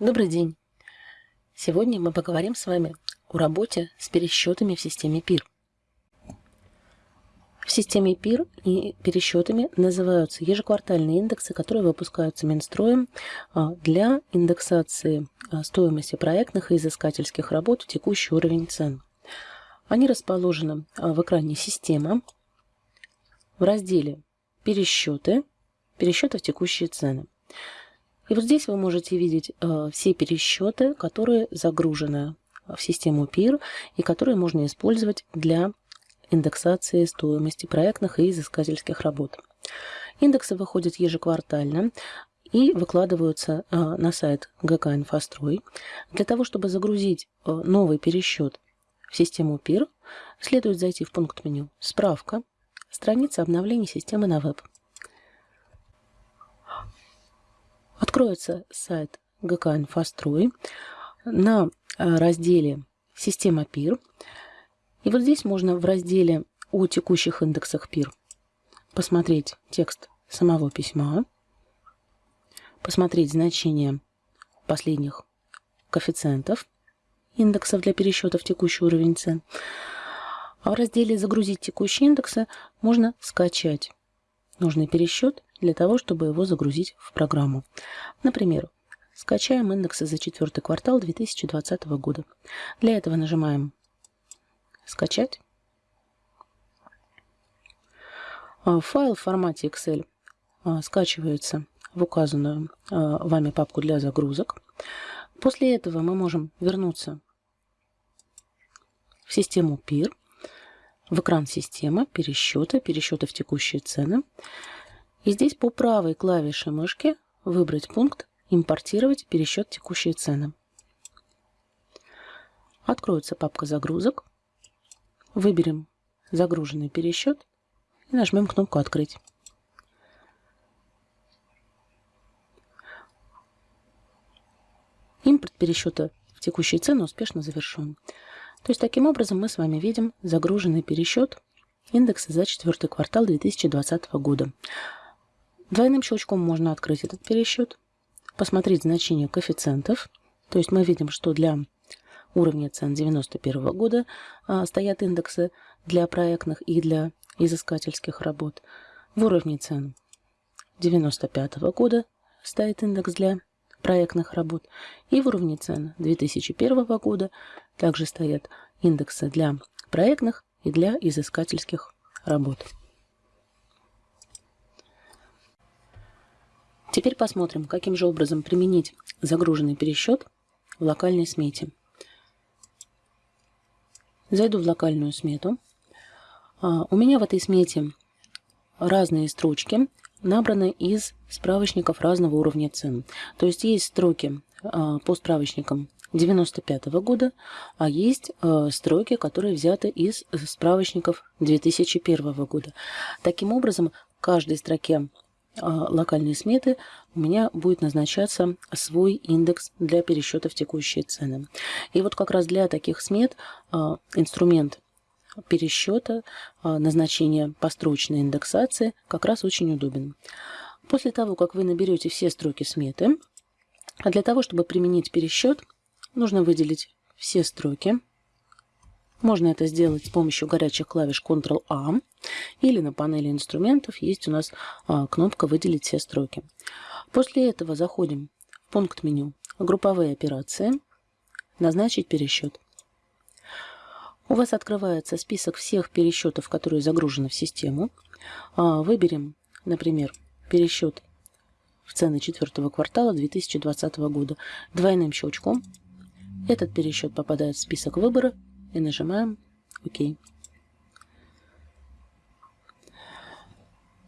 Добрый день! Сегодня мы поговорим с вами о работе с пересчетами в системе PIR. В системе PIR и пересчетами называются ежеквартальные индексы, которые выпускаются Минстроем а, для индексации а, стоимости проектных и изыскательских работ в текущий уровень цен. Они расположены а, в экране «Система» в разделе «Пересчеты», «Пересчеты в текущие цены». И вот здесь вы можете видеть э, все пересчеты, которые загружены в систему PIR и которые можно использовать для индексации стоимости проектных и изыскательских работ. Индексы выходят ежеквартально и выкладываются э, на сайт ГК «Инфострой». Для того, чтобы загрузить э, новый пересчет в систему PIR, следует зайти в пункт меню «Справка», страница обновления системы на веб. Откроется сайт ГК «Инфострой» на э, разделе «Система ПИР». И вот здесь можно в разделе о текущих индексах ПИР посмотреть текст самого письма, посмотреть значение последних коэффициентов индексов для пересчета в текущий уровень цен. А в разделе «Загрузить текущие индексы» можно скачать нужный пересчет для того, чтобы его загрузить в программу. Например, скачаем индексы за четвертый квартал 2020 года. Для этого нажимаем «Скачать». А, файл в формате Excel а, скачивается в указанную а, вами папку для загрузок. После этого мы можем вернуться в систему PIR, в экран системы, пересчеты, пересчеты в текущие цены. И здесь по правой клавише мышки выбрать пункт «Импортировать пересчет текущие цены». Откроется папка загрузок. Выберем загруженный пересчет и нажмем кнопку «Открыть». Импорт пересчета в текущие цены успешно завершен. То есть таким образом мы с вами видим загруженный пересчет индекса за четвертый квартал 2020 года. Двойным щелчком можно открыть этот пересчет, посмотреть значение коэффициентов. То есть мы видим, что для уровня цен 1991 года а, стоят индексы для проектных и для изыскательских работ. В уровне цен 1995 года стоит индекс для проектных работ. И в уровне цен 2001 года также стоят индексы для проектных и для изыскательских работ. Теперь посмотрим, каким же образом применить загруженный пересчет в локальной смете. Зайду в локальную смету. А, у меня в этой смете разные строчки, набраны из справочников разного уровня цен. То есть есть строки а, по справочникам 95 -го года, а есть а, строки, которые взяты из справочников 2001 года. Таким образом, в каждой строке а, локальной сметы у меня будет назначаться свой индекс для пересчета в текущие цены. И вот как раз для таких смет инструмент пересчета, назначения построчной индексации как раз очень удобен. После того, как вы наберете все строки сметы, а для того, чтобы применить пересчет, нужно выделить все строки. Можно это сделать с помощью горячих клавиш Ctrl-A или на панели инструментов есть у нас а, кнопка «Выделить все строки». После этого заходим в пункт меню «Групповые операции», «Назначить пересчет». У вас открывается список всех пересчетов, которые загружены в систему. А, выберем, например, пересчет в цены четвертого квартала 2020 года. Двойным щелчком этот пересчет попадает в список выбора и нажимаем ОК.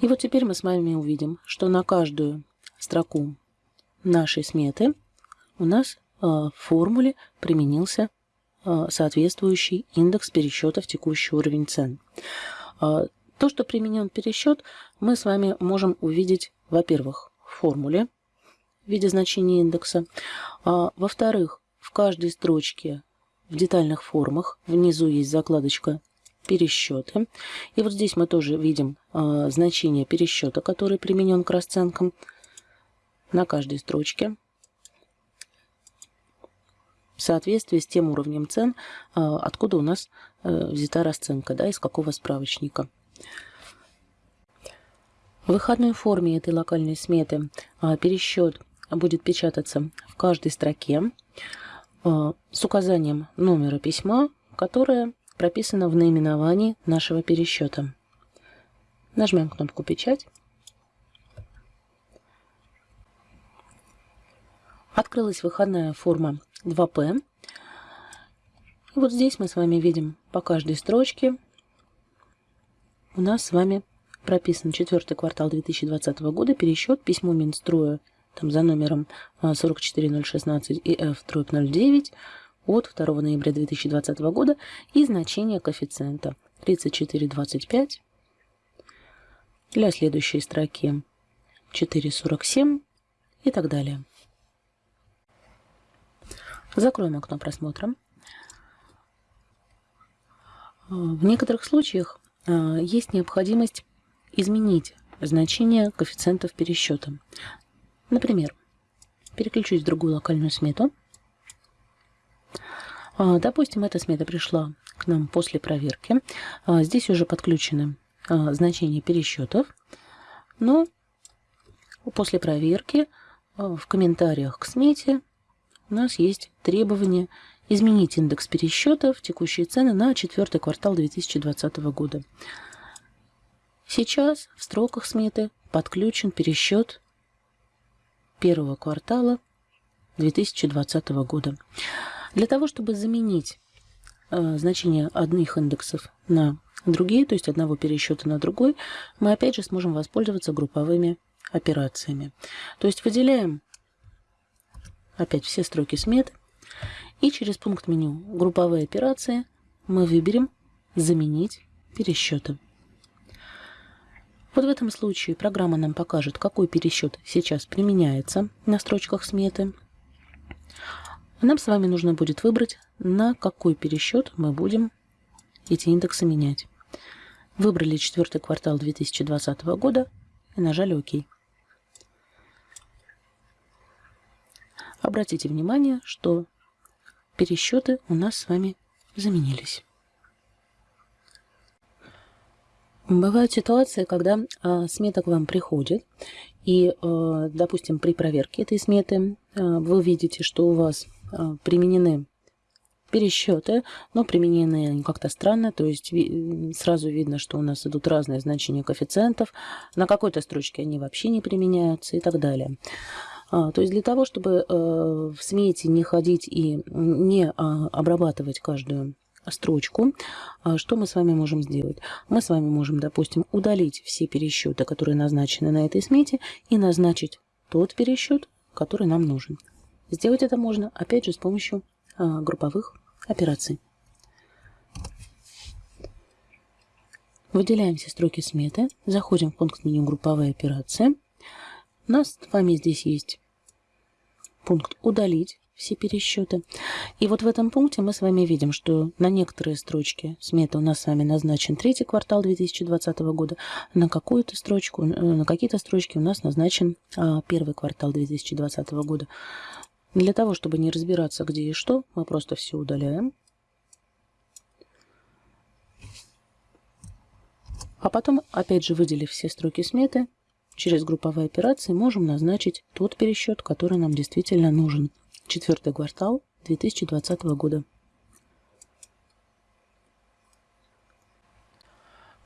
И вот теперь мы с вами увидим, что на каждую строку нашей сметы у нас э, в формуле применился э, соответствующий индекс пересчета в текущий уровень цен. Э, то, что применен пересчет, мы с вами можем увидеть, во-первых, в формуле в виде значения индекса. Во-вторых, в каждой строчке в детальных формах внизу есть закладочка пересчеты. И вот здесь мы тоже видим а, значение пересчета, который применен к расценкам на каждой строчке. в соответствии с тем уровнем цен, откуда у нас взята расценка, да, из какого справочника. В выходной форме этой локальной сметы пересчет будет печататься в каждой строке с указанием номера письма, которое прописано в наименовании нашего пересчета. Нажмем кнопку «Печать». Открылась выходная форма 2П. И вот здесь мы с вами видим по каждой строчке у нас с вами прописан четвертый квартал 2020 года, пересчет, письмо Минстроя там, за номером 44016 и F 09 от 2 ноября 2020 года и значение коэффициента 34,25 для следующей строки 4,47 и так далее. Закроем окно просмотра. В некоторых случаях а, есть необходимость изменить значение коэффициентов пересчета. Например, переключусь в другую локальную смету. А, допустим, эта смета пришла к нам после проверки. А, здесь уже подключены значения пересчетов. Но после проверки в комментариях к смете у нас есть требование изменить индекс пересчета в текущие цены на четвертый квартал 2020 года. Сейчас в строках сметы подключен пересчет первого квартала 2020 года. Для того, чтобы заменить э, значение одних индексов на другие, то есть одного пересчета на другой, мы опять же сможем воспользоваться групповыми операциями. То есть выделяем опять все строки смет. И через пункт меню «Групповые операции» мы выберем «Заменить пересчеты». Вот в этом случае программа нам покажет, какой пересчет сейчас применяется на строчках сметы. нам с вами нужно будет выбрать, на какой пересчет мы будем эти индексы менять. Выбрали четвертый квартал 2020 года и нажали ОК. Обратите внимание, что пересчеты у нас с вами заменились. Бывают ситуации, когда э, смета к вам приходит, и, э, допустим, при проверке этой сметы э, вы видите, что у вас э, применены пересчеты, но применены они как-то странно, то есть ви сразу видно, что у нас идут разные значения коэффициентов, на какой-то строчке они вообще не применяются и так далее. А, то есть для того, чтобы э, в смете не ходить и не а, обрабатывать каждую строчку, а, что мы с вами можем сделать? Мы с вами можем, допустим, удалить все пересчеты, которые назначены на этой смете, и назначить тот пересчет, который нам нужен. Сделать это можно, опять же, с помощью групповых операций. Выделяем все строки сметы, заходим в пункт меню «Групповые операции». У нас с вами здесь есть пункт «Удалить» все пересчеты. И вот в этом пункте мы с вами видим, что на некоторые строчки сметы у нас с вами назначен третий квартал 2020 года, на какую-то строчку, э, на какие-то строчки у нас назначен а, первый квартал 2020 года. Для того, чтобы не разбираться, где и что, мы просто все удаляем. А потом, опять же, выделив все строки сметы, Через групповые операции можем назначить тот пересчет, который нам действительно нужен. Четвертый квартал 2020 года.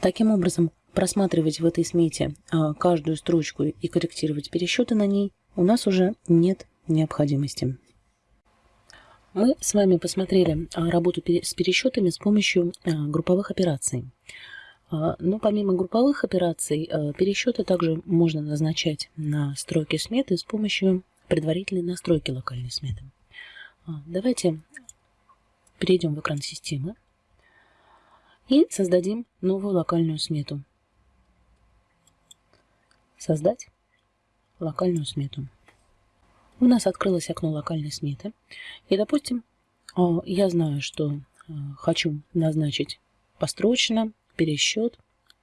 Таким образом, просматривать в этой смете а, каждую строчку и корректировать пересчеты на ней у нас уже нет необходимости. Мы с вами посмотрели а, работу с пересчетами с помощью а, групповых операций. Но помимо групповых операций, пересчеты также можно назначать на строке сметы с помощью предварительной настройки локальной сметы. А, давайте перейдем в экран системы и создадим новую локальную смету. Создать локальную смету. У нас открылось окно локальной сметы. И, допустим, я знаю, что хочу назначить построчно пересчет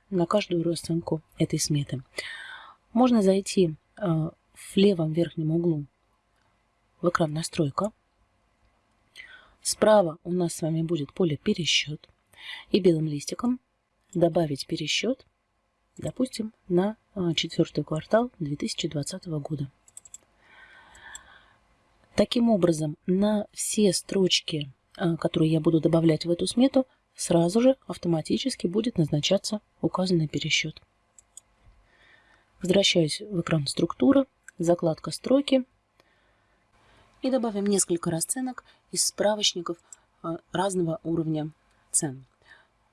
на каждую расценку этой сметы. Можно зайти в левом верхнем углу в экран настройка Справа у нас с вами будет поле «Пересчет». И белым листиком добавить пересчет, допустим, на а, четвертый квартал 2020 года. Таким образом, на все строчки, а, которые я буду добавлять в эту смету, сразу же автоматически будет назначаться указанный пересчет. Возвращаюсь в экран структуры, закладка строки и добавим несколько расценок из справочников а, разного уровня цен.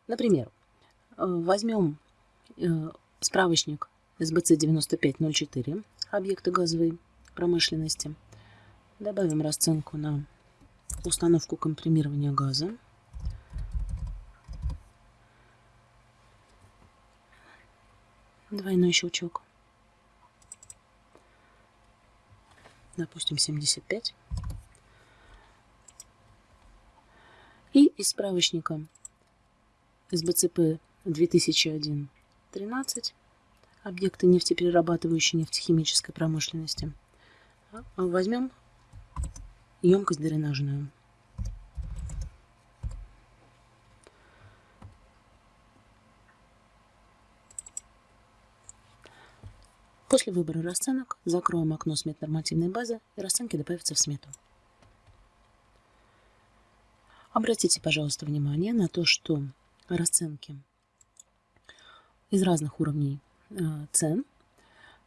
Например, э, возьмем э, справочник СБЦ 9504, объекты газовой промышленности. Добавим расценку на установку компримирования газа. Двойной щелчок. Допустим, 75. И из справочника СБЦП 2001 13 объекты нефтеперерабатывающей нефтехимической промышленности. Возьмем емкость дренажную. После выбора расценок закроем окно смет нормативной базы и расценки добавятся в смету. Обратите, пожалуйста, внимание на то, что расценки из разных уровней э, цен.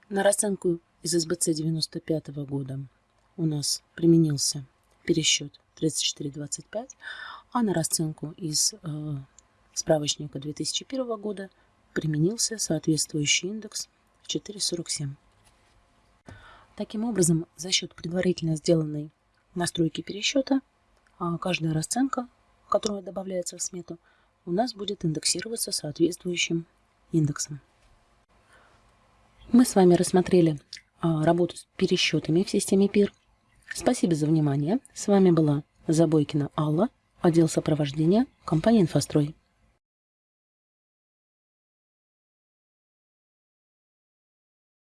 На расценку из СБЦ 95 года у нас применился пересчет 34,25, а на расценку из э, справочника 2001 года применился соответствующий индекс 4,47. Таким образом, за счет предварительно сделанной настройки пересчета, а каждая расценка, которая добавляется в смету, у нас будет индексироваться соответствующим индексом. Мы с вами рассмотрели а, работу с пересчетами в системе ПИР. Спасибо за внимание. С вами была Забойкина Алла, отдел сопровождения, компания «Инфострой».